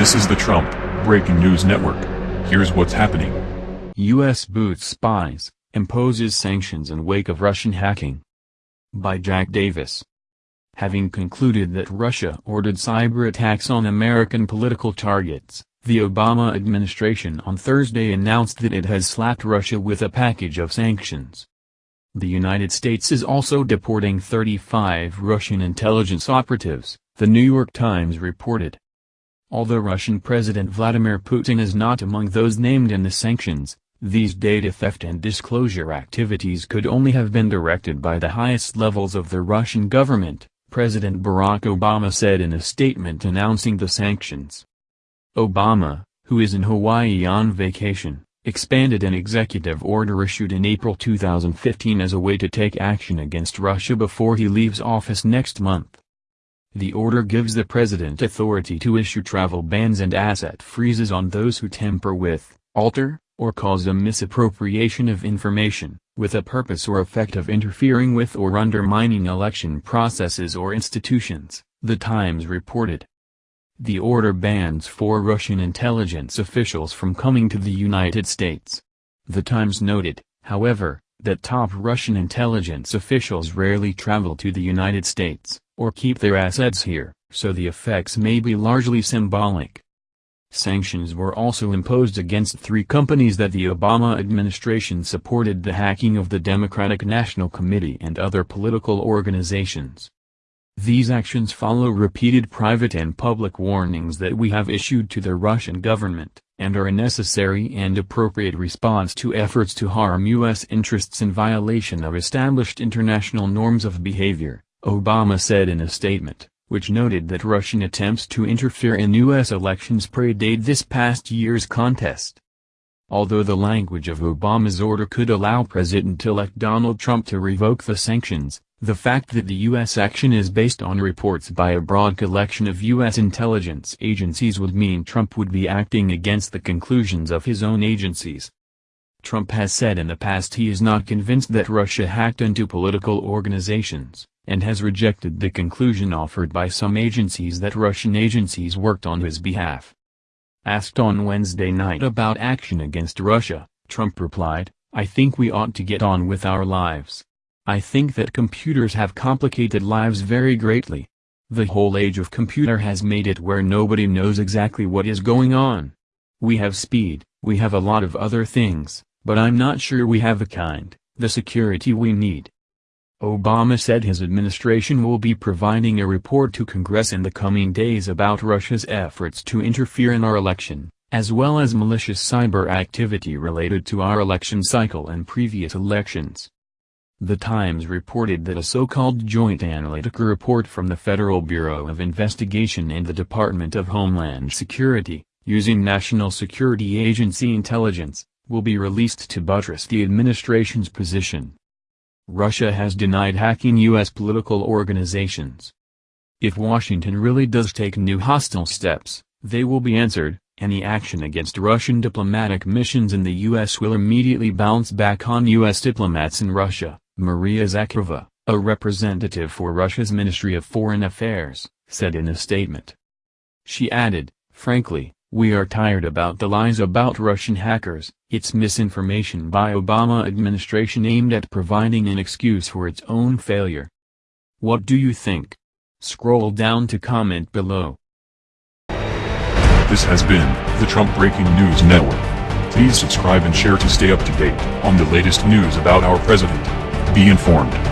This is the Trump Breaking News Network. Here's what's happening. U.S. boots spies, imposes sanctions in wake of Russian hacking. By Jack Davis. Having concluded that Russia ordered cyber attacks on American political targets, the Obama administration on Thursday announced that it has slapped Russia with a package of sanctions. The United States is also deporting 35 Russian intelligence operatives, the New York Times reported. Although Russian President Vladimir Putin is not among those named in the sanctions, these data theft and disclosure activities could only have been directed by the highest levels of the Russian government, President Barack Obama said in a statement announcing the sanctions. Obama, who is in Hawaii on vacation, expanded an executive order issued in April 2015 as a way to take action against Russia before he leaves office next month. The order gives the president authority to issue travel bans and asset freezes on those who tamper with, alter, or cause a misappropriation of information, with a purpose or effect of interfering with or undermining election processes or institutions, The Times reported. The order bans four Russian intelligence officials from coming to the United States. The Times noted, however, that top Russian intelligence officials rarely travel to the United States, or keep their assets here, so the effects may be largely symbolic. Sanctions were also imposed against three companies that the Obama administration supported the hacking of the Democratic National Committee and other political organizations. These actions follow repeated private and public warnings that we have issued to the Russian government, and are a necessary and appropriate response to efforts to harm U.S. interests in violation of established international norms of behavior, Obama said in a statement, which noted that Russian attempts to interfere in U.S. elections predate this past year's contest. Although the language of Obama's order could allow President-elect Donald Trump to revoke the sanctions, the fact that the U.S. action is based on reports by a broad collection of U.S. intelligence agencies would mean Trump would be acting against the conclusions of his own agencies. Trump has said in the past he is not convinced that Russia hacked into political organizations, and has rejected the conclusion offered by some agencies that Russian agencies worked on his behalf. Asked on Wednesday night about action against Russia, Trump replied, I think we ought to get on with our lives. I think that computers have complicated lives very greatly. The whole age of computer has made it where nobody knows exactly what is going on. We have speed, we have a lot of other things, but I'm not sure we have the kind, the security we need. Obama said his administration will be providing a report to Congress in the coming days about Russia's efforts to interfere in our election, as well as malicious cyber activity related to our election cycle and previous elections. The Times reported that a so-called Joint Analytica report from the Federal Bureau of Investigation and the Department of Homeland Security, using National Security Agency intelligence, will be released to buttress the administration's position. Russia has denied hacking U.S. political organizations. If Washington really does take new hostile steps, they will be answered, any action against Russian diplomatic missions in the U.S. will immediately bounce back on U.S. diplomats in Russia. Maria Zakharova, a representative for Russia's Ministry of Foreign Affairs, said in a statement. She added, frankly, we are tired about the lies about Russian hackers, it's misinformation by Obama administration aimed at providing an excuse for its own failure. What do you think? Scroll down to comment below. This has been the Trump Breaking News Network. Please subscribe and share to stay up to date on the latest news about our president. Be informed.